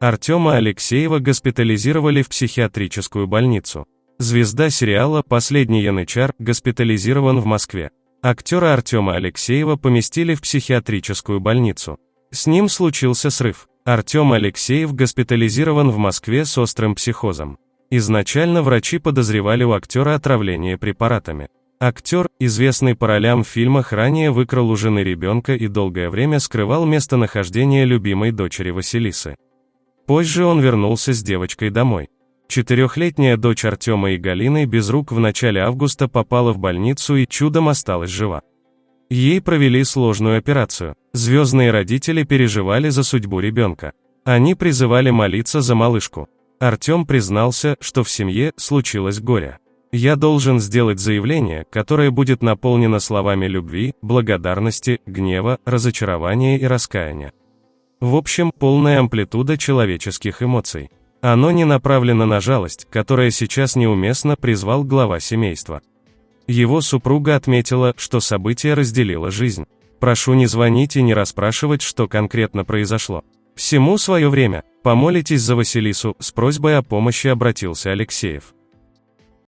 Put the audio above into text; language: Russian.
Артема Алексеева госпитализировали в психиатрическую больницу. Звезда сериала «Последний янычар» госпитализирован в Москве. Актера Артема Алексеева поместили в психиатрическую больницу. С ним случился срыв. Артем Алексеев госпитализирован в Москве с острым психозом. Изначально врачи подозревали у актера отравление препаратами. Актер, известный по ролям в фильмах, ранее выкрал у жены ребенка и долгое время скрывал местонахождение любимой дочери Василисы. Позже он вернулся с девочкой домой. Четырехлетняя дочь Артема и Галины без рук в начале августа попала в больницу и чудом осталась жива. Ей провели сложную операцию. Звездные родители переживали за судьбу ребенка. Они призывали молиться за малышку. Артем признался, что в семье случилось горе. Я должен сделать заявление, которое будет наполнено словами любви, благодарности, гнева, разочарования и раскаяния. В общем, полная амплитуда человеческих эмоций. Оно не направлено на жалость, которая сейчас неуместно призвал глава семейства. Его супруга отметила, что событие разделило жизнь. Прошу не звонить и не расспрашивать, что конкретно произошло. Всему свое время. Помолитесь за Василису, с просьбой о помощи обратился Алексеев.